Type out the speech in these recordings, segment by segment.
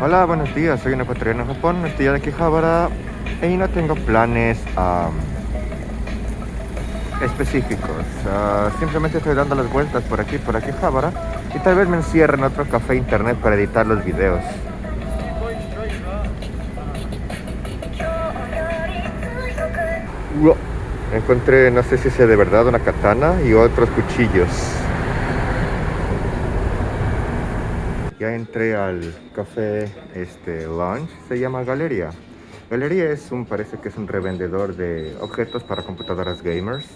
Hola, buenos días, soy un ecuatoriano en Japón, estoy de Akihabara y no tengo planes um, específicos. Uh, simplemente estoy dando las vueltas por aquí, por Akihabara y tal vez me encierre en otro café internet para editar los videos. Encontré, no sé si sea de verdad, una katana y otros cuchillos. Ya entré al café este, Lunch, se llama Galería. Galería es un, parece que es un revendedor de objetos para computadoras gamers.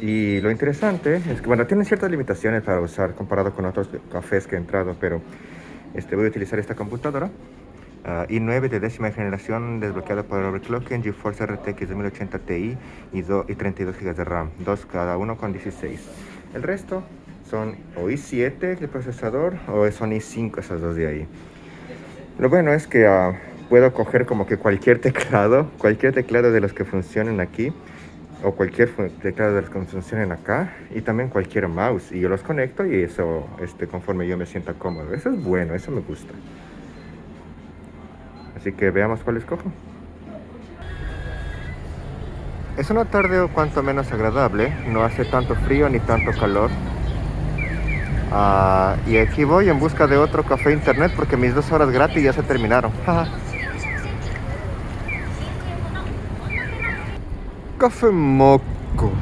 y lo interesante es que, bueno, tienen ciertas limitaciones para usar comparado con otros cafés que he entrado, pero este, voy a utilizar esta computadora Uh, i9 de décima generación desbloqueada por overclocking, GeForce RTX 2080 Ti y, y 32 GB de RAM, dos cada uno con 16. El resto son o i7 el procesador o son i5 esas dos de ahí. Lo bueno es que uh, puedo coger como que cualquier teclado, cualquier teclado de los que funcionen aquí o cualquier teclado de los que funcionen acá y también cualquier mouse y yo los conecto y eso este, conforme yo me sienta cómodo. Eso es bueno, eso me gusta. Así que veamos cuál escojo. Es una tarde o cuanto menos agradable, no hace tanto frío ni tanto calor. Ah, y aquí voy en busca de otro café internet porque mis dos horas gratis ya se terminaron. café moco.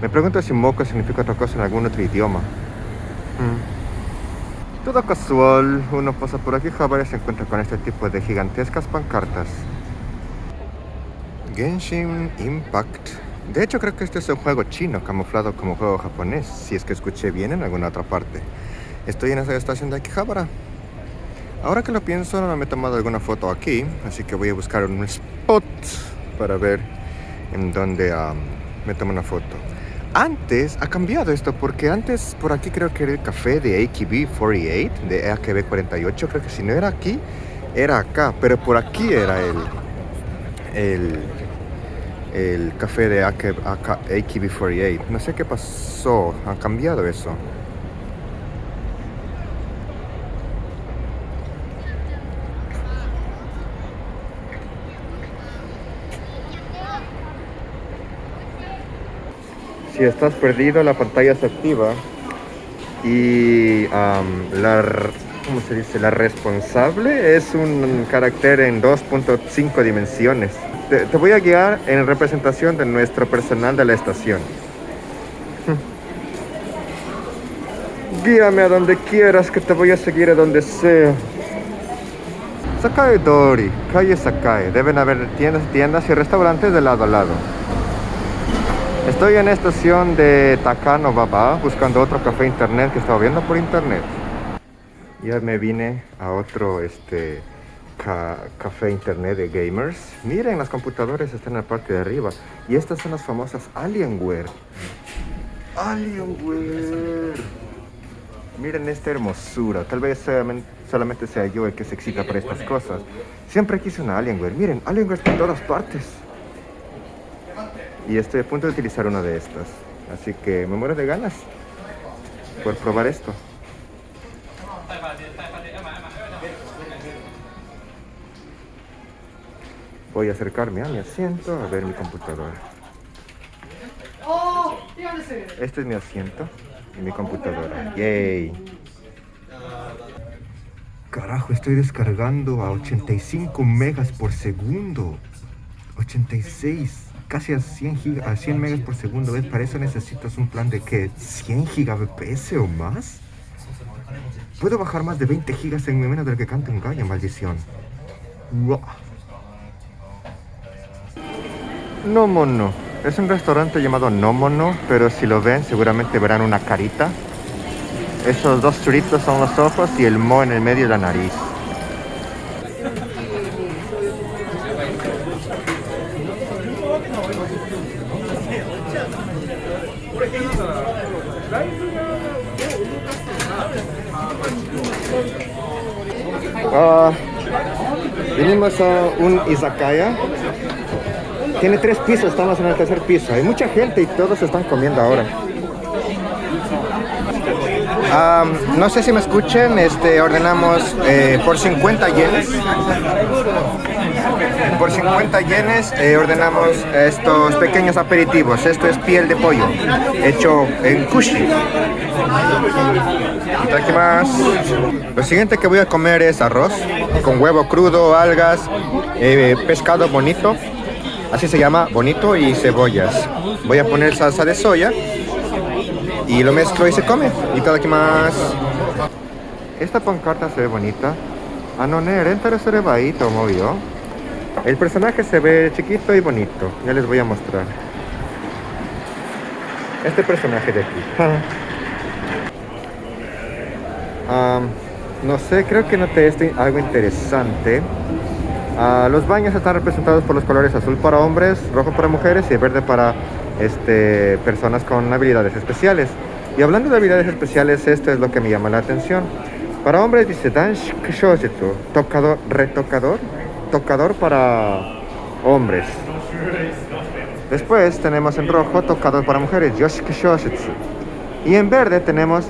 Me pregunto si moco significa otra cosa en algún otro idioma. Mm. Todo casual, uno pasa por aquí y se encuentra con este tipo de gigantescas pancartas. Genshin Impact. De hecho creo que este es un juego chino camuflado como juego japonés, si es que escuché bien en alguna otra parte. Estoy en esa estación de Akihabara. Ahora que lo pienso, no me he tomado alguna foto aquí, así que voy a buscar un spot para ver en dónde me tomo una foto. Antes ha cambiado esto porque antes por aquí creo que era el café de AKB 48, de AKB 48, creo que si no era aquí, era acá, pero por aquí era el, el, el café de AKB 48. No sé qué pasó, ha cambiado eso. si estás perdido la pantalla se activa y la, ¿cómo se dice? la responsable es un carácter en 2.5 dimensiones. Te, voy a guiar en representación de nuestro personal de la estación. Guíame a donde quieras que te voy a seguir a donde sea. Sakae Dori, calle Sakae. Deben haber tiendas, tiendas y restaurantes de lado a lado. Estoy en estación de Takano Baba buscando otro café internet que estaba viendo por internet. Ya me vine a otro este, café internet de gamers. Miren, las computadoras están en la parte de arriba. Y estas son las famosas Alienware. Alienware. Miren esta hermosura. Tal vez solamente sea yo el que se excita por estas cosas. Siempre quise una Alienware. Miren, Alienware está en todas partes y estoy a punto de utilizar una de estas. Así que me muero de ganas por probar esto. Voy a acercarme a mi asiento a ver mi computadora. Este es mi asiento y mi computadora. ¡Yay! Carajo, estoy descargando a 85 megas por segundo. 86 casi a 100, a 100 megas por segundo. ¿ves? Para eso necesitas un plan de que 100 gigabps o más. Puedo bajar más de 20 gigas en menos de lo que canta un gallo, maldición. No Mono. Es un restaurante llamado No Mono, pero si lo ven seguramente verán una carita. Esos dos churitos son los ojos y el mo en el medio de la nariz. Uh, a un izakaya. Tiene tres pisos, estamos en el tercer piso. Hay mucha gente y todos están comiendo ahora. Um, no sé si me escuchen, este, ordenamos eh, por 50 yenes. Por 50 yenes eh, ordenamos estos pequeños aperitivos. Esto es piel de pollo, hecho en kushi. Aquí más. Lo siguiente que voy a comer es arroz con huevo crudo, algas, eh, pescado bonito. Así se llama, bonito y cebollas. Voy a poner salsa de soya y lo mezclo y se come. Y todo aquí más. Esta pancarta se ve bonita. Ah, no, renta se baito, movió. El personaje se ve chiquito y bonito. Ya les voy a mostrar. Este personaje de aquí. no sé, creo que noté esto algo interesante. Ah, los baños están representados por los colores azul para hombres, rojo para mujeres y verde para este, personas con habilidades especiales. Y hablando de habilidades especiales, esto es lo que me llama la atención. Para hombres dice Dansh tocador, retocador, tocador para hombres. Después tenemos en rojo tocador para mujeres, Yoshi Y en verde tenemos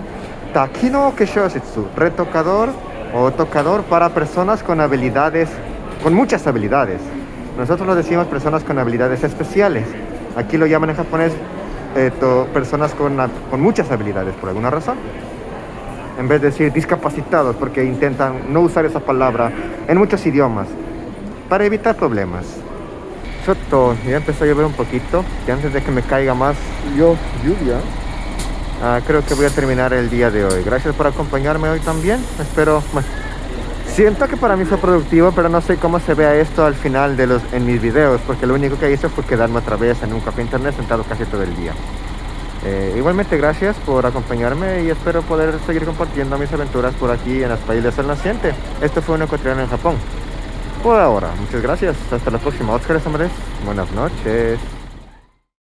Takino Kishoshitsu, retocador o tocador para personas con habilidades, con muchas habilidades. Nosotros lo decimos personas con habilidades especiales. Aquí lo llaman en japonés eh, personas con, con muchas habilidades por alguna razón. En vez de decir discapacitados, porque intentan no usar esa palabra en muchos idiomas para evitar problemas. Soto, ya empezó a llover un poquito, y antes de que me caiga más yo, lluvia, ah, creo que voy a terminar el día de hoy. Gracias por acompañarme hoy también. Espero, siento que para mí fue productivo, pero no sé cómo se vea esto al final de los, en mis videos, porque lo único que hice fue quedarme otra vez en un café internet sentado casi todo el día. Eh, igualmente gracias por acompañarme y espero poder seguir compartiendo mis aventuras por aquí en las países del naciente. Esto fue un ecuatoriano en Japón por ahora. Muchas gracias. Hasta la próxima. Oscar Buenas noches.